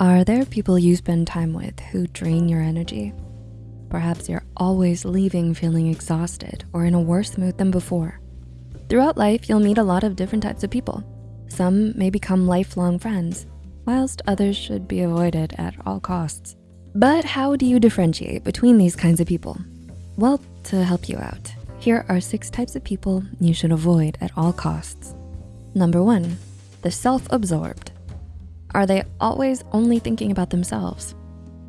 Are there people you spend time with who drain your energy? Perhaps you're always leaving feeling exhausted or in a worse mood than before. Throughout life, you'll meet a lot of different types of people. Some may become lifelong friends, whilst others should be avoided at all costs. But how do you differentiate between these kinds of people? Well, to help you out, here are six types of people you should avoid at all costs. Number one, the self-absorbed. Are they always only thinking about themselves?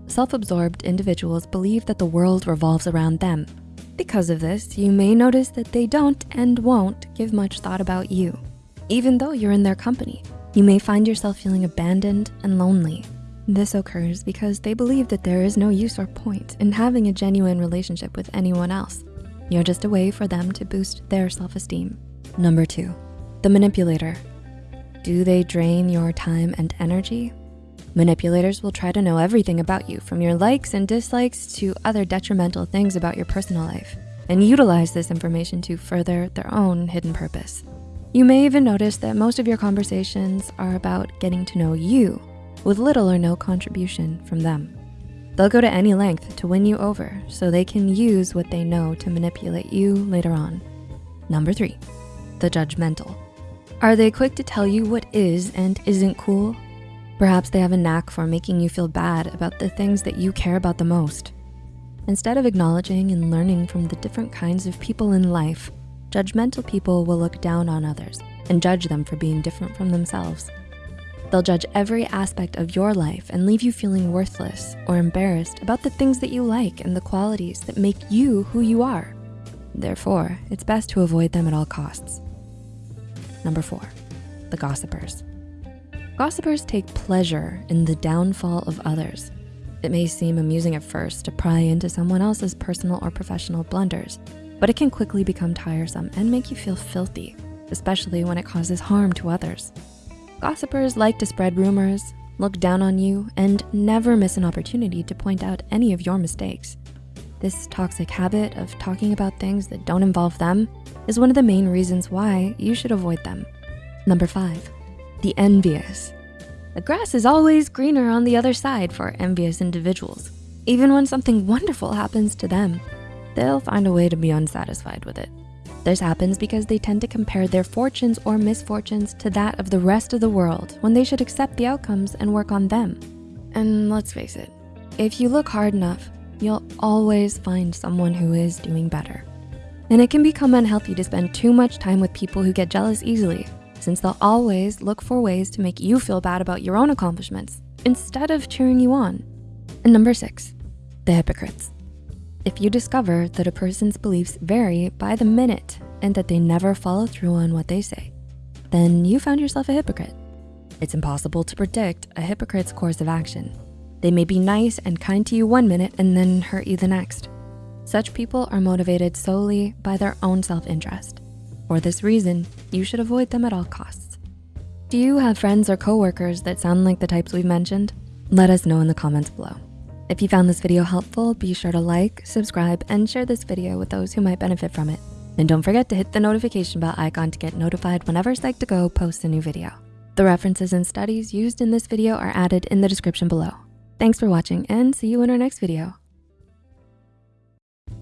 Self-absorbed individuals believe that the world revolves around them. Because of this, you may notice that they don't and won't give much thought about you. Even though you're in their company, you may find yourself feeling abandoned and lonely. This occurs because they believe that there is no use or point in having a genuine relationship with anyone else. You're just a way for them to boost their self-esteem. Number two, the manipulator. Do they drain your time and energy? Manipulators will try to know everything about you from your likes and dislikes to other detrimental things about your personal life and utilize this information to further their own hidden purpose. You may even notice that most of your conversations are about getting to know you with little or no contribution from them. They'll go to any length to win you over so they can use what they know to manipulate you later on. Number three, the judgmental. Are they quick to tell you what is and isn't cool? Perhaps they have a knack for making you feel bad about the things that you care about the most. Instead of acknowledging and learning from the different kinds of people in life, judgmental people will look down on others and judge them for being different from themselves. They'll judge every aspect of your life and leave you feeling worthless or embarrassed about the things that you like and the qualities that make you who you are. Therefore, it's best to avoid them at all costs. Number four, the gossipers. Gossipers take pleasure in the downfall of others. It may seem amusing at first to pry into someone else's personal or professional blunders, but it can quickly become tiresome and make you feel filthy, especially when it causes harm to others. Gossipers like to spread rumors, look down on you, and never miss an opportunity to point out any of your mistakes. This toxic habit of talking about things that don't involve them is one of the main reasons why you should avoid them. Number five, the envious. The grass is always greener on the other side for envious individuals. Even when something wonderful happens to them, they'll find a way to be unsatisfied with it. This happens because they tend to compare their fortunes or misfortunes to that of the rest of the world when they should accept the outcomes and work on them. And let's face it, if you look hard enough, you'll always find someone who is doing better. And it can become unhealthy to spend too much time with people who get jealous easily since they'll always look for ways to make you feel bad about your own accomplishments instead of cheering you on. And number six, the hypocrites. If you discover that a person's beliefs vary by the minute and that they never follow through on what they say, then you found yourself a hypocrite. It's impossible to predict a hypocrite's course of action. They may be nice and kind to you one minute and then hurt you the next. Such people are motivated solely by their own self-interest. For this reason, you should avoid them at all costs. Do you have friends or coworkers that sound like the types we've mentioned? Let us know in the comments below. If you found this video helpful, be sure to like, subscribe, and share this video with those who might benefit from it. And don't forget to hit the notification bell icon to get notified whenever Psych2Go posts a new video. The references and studies used in this video are added in the description below. Thanks for watching and see you in our next video.